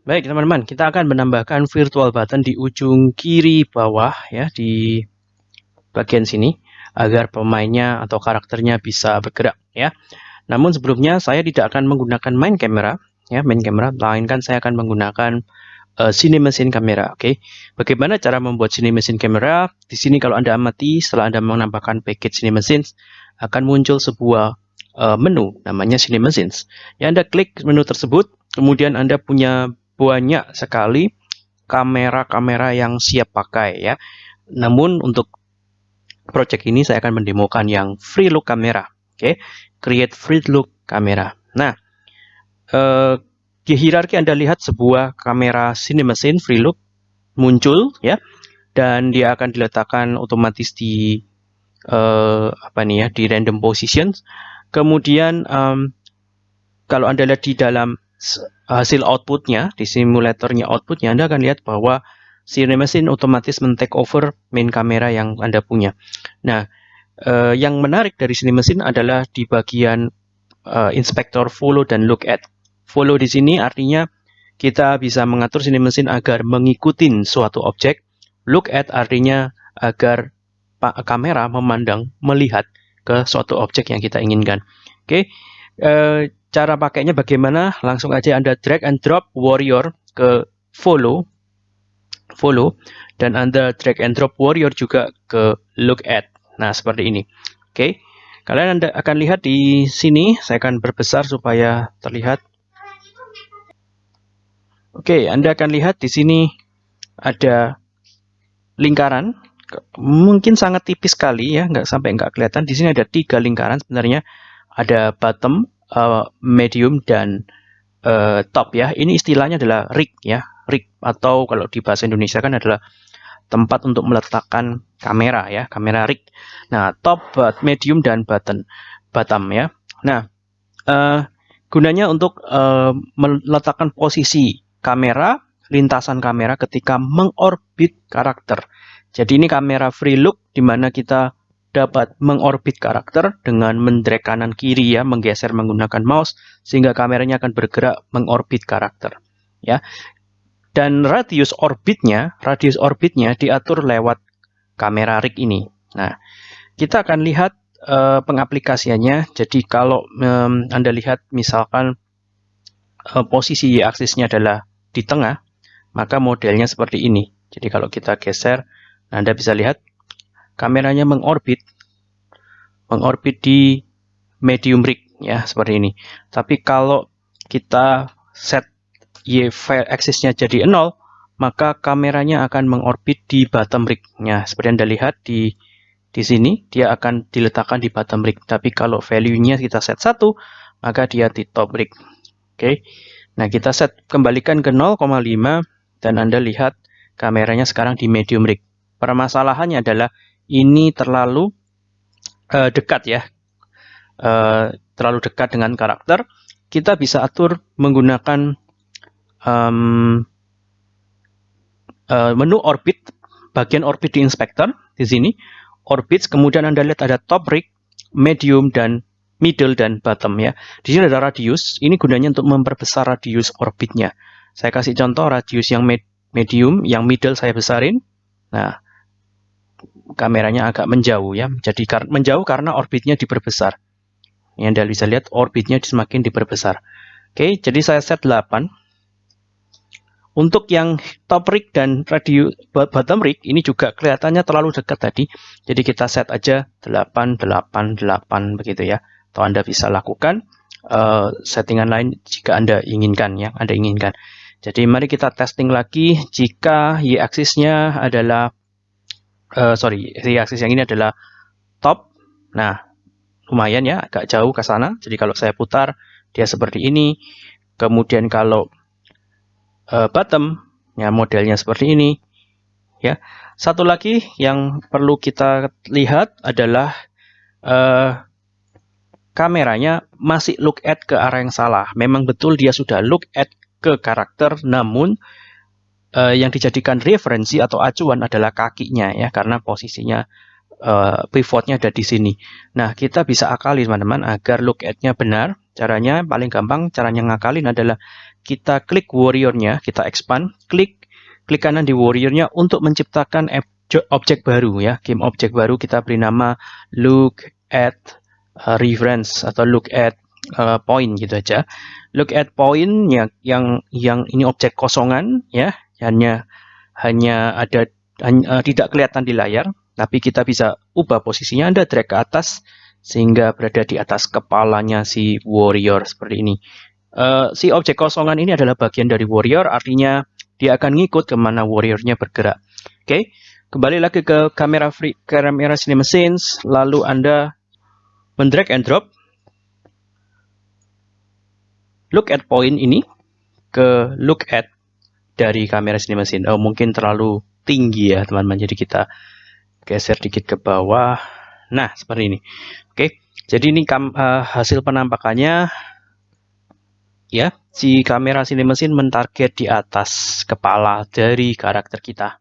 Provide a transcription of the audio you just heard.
Baik teman-teman, kita akan menambahkan virtual button di ujung kiri bawah ya di bagian sini agar pemainnya atau karakternya bisa bergerak ya. Namun sebelumnya saya tidak akan menggunakan main camera ya, main camera, melainkan saya akan menggunakan uh, Cinemachine Camera. Oke, okay? bagaimana cara membuat Cinemachine Camera? Di sini kalau anda amati setelah anda menambahkan package Cinemachine akan muncul sebuah uh, menu namanya Cinemachine. Ya anda klik menu tersebut, kemudian anda punya banyak sekali kamera-kamera yang siap pakai ya. Namun untuk project ini saya akan mendemokan yang free look kamera. Oke, okay? create free look kamera. Nah, eh, di hierarki Anda lihat sebuah kamera CinemaScene free look muncul ya dan dia akan diletakkan otomatis di eh, apa nih ya di random positions. Kemudian um, kalau Anda lihat di dalam hasil outputnya di simulatornya outputnya Anda akan lihat bahwa si mesin otomatis men-take over main kamera yang Anda punya. Nah, eh, yang menarik dari sini mesin adalah di bagian eh, inspektor follow dan look at. Follow di sini artinya kita bisa mengatur sini mesin agar mengikuti suatu objek. Look at artinya agar kamera memandang, melihat ke suatu objek yang kita inginkan. Oke, okay. eh, Cara pakainya bagaimana? Langsung aja Anda drag and drop warrior ke follow, follow, dan Anda drag and drop warrior juga ke look at. Nah, seperti ini. Oke, okay. kalian Anda akan lihat di sini, saya akan berbesar supaya terlihat. Oke, okay, Anda akan lihat di sini ada lingkaran, mungkin sangat tipis sekali ya, nggak sampai nggak kelihatan. Di sini ada tiga lingkaran sebenarnya, ada bottom, uh, medium dan uh, top ya. Ini istilahnya adalah rig ya, rig atau kalau di bahasa Indonesia kan adalah tempat untuk meletakkan kamera ya, kamera rig. Nah, top, medium dan button, bottom ya. Nah, uh, gunanya untuk uh, meletakkan posisi kamera, lintasan kamera ketika mengorbit karakter. Jadi ini kamera free look di mana kita dapat mengorbit karakter dengan mendrag kanan kiri ya, menggeser menggunakan mouse sehingga kameranya akan bergerak mengorbit karakter. Ya. Dan radius orbitnya, radius orbitnya diatur lewat kamera rig ini. Nah, kita akan lihat uh, pengaplikasiannya. Jadi kalau um, Anda lihat misalkan uh, posisi y-aksisnya adalah di tengah, maka modelnya seperti ini. Jadi kalau kita geser, Anda bisa lihat kameranya mengorbit mengorbit di medium rig ya seperti ini. Tapi kalau kita set y axisnya jadi 0, maka kameranya akan mengorbit di bottom rig-nya. Seperti Anda lihat di di sini dia akan diletakkan di bottom rig. Tapi kalau value-nya kita set 1, maka dia di top rig. Oke. Nah, kita set kembalikan ke 0,5 dan Anda lihat kameranya sekarang di medium rig. Permasalahannya adalah ini terlalu uh, dekat ya, uh, terlalu dekat dengan karakter, kita bisa atur menggunakan um, uh, menu orbit, bagian orbit di inspector di sini, orbits, kemudian Anda lihat ada top rig, medium, dan middle dan bottom ya. Di sini ada radius, ini gunanya untuk memperbesar radius orbitnya. Saya kasih contoh radius yang med medium, yang middle saya besarin. Nah, kameranya agak menjauh ya. Jadi menjauh karena orbitnya diperbesar. Yang Anda bisa lihat orbitnya semakin diperbesar. Oke, jadi saya set 8. Untuk yang top rig dan radio bottom rig ini juga kelihatannya terlalu dekat tadi. Jadi kita set aja 8 8 8 begitu ya. Atau Anda bisa lakukan uh, settingan lain jika Anda inginkan ya, Anda inginkan. Jadi mari kita testing lagi jika y aksisnya adalah uh, sorry, y aksis yang ini adalah top. Nah, lumayan ya, agak jauh ke sana. Jadi kalau saya putar, dia seperti ini. Kemudian kalau uh, bottom, ya modelnya seperti ini. Ya, satu lagi yang perlu kita lihat adalah uh, kameranya masih look at ke arah yang salah. Memang betul dia sudah look at ke karakter, namun uh, yang dijadikan referensi atau acuan adalah kakinya ya karena posisinya uh, pivotnya ada di sini. Nah, kita bisa akali teman-teman agar look at-nya benar. Caranya paling gampang, caranya ngakalin adalah kita klik warrior-nya, kita expand, klik klik kanan di warrior-nya untuk menciptakan objek baru ya, game objek baru kita beri nama look at uh, reference atau look at uh, point gitu aja. Look at point yang yang yang ini objek kosongan ya, hanya hanya ada hanya, uh, tidak kelihatan di layar, tapi kita bisa ubah posisinya Anda drag ke atas sehingga berada di atas kepalanya si warrior seperti ini. Uh, si objek kosongan ini adalah bagian dari warrior, artinya dia akan ngikut ke mana warriornya bergerak. Oke, okay? kembali lagi ke kamera free, kamera cinema scenes, lalu Anda mendrag and drop look at point ini ke look at dari kamera cinema scene. Oh, mungkin terlalu tinggi ya teman-teman, jadi kita geser dikit ke bawah. Nah, seperti ini. Oke, jadi ini kam, uh, hasil penampakannya ya si kamera sini mesin mentarget di atas kepala dari karakter kita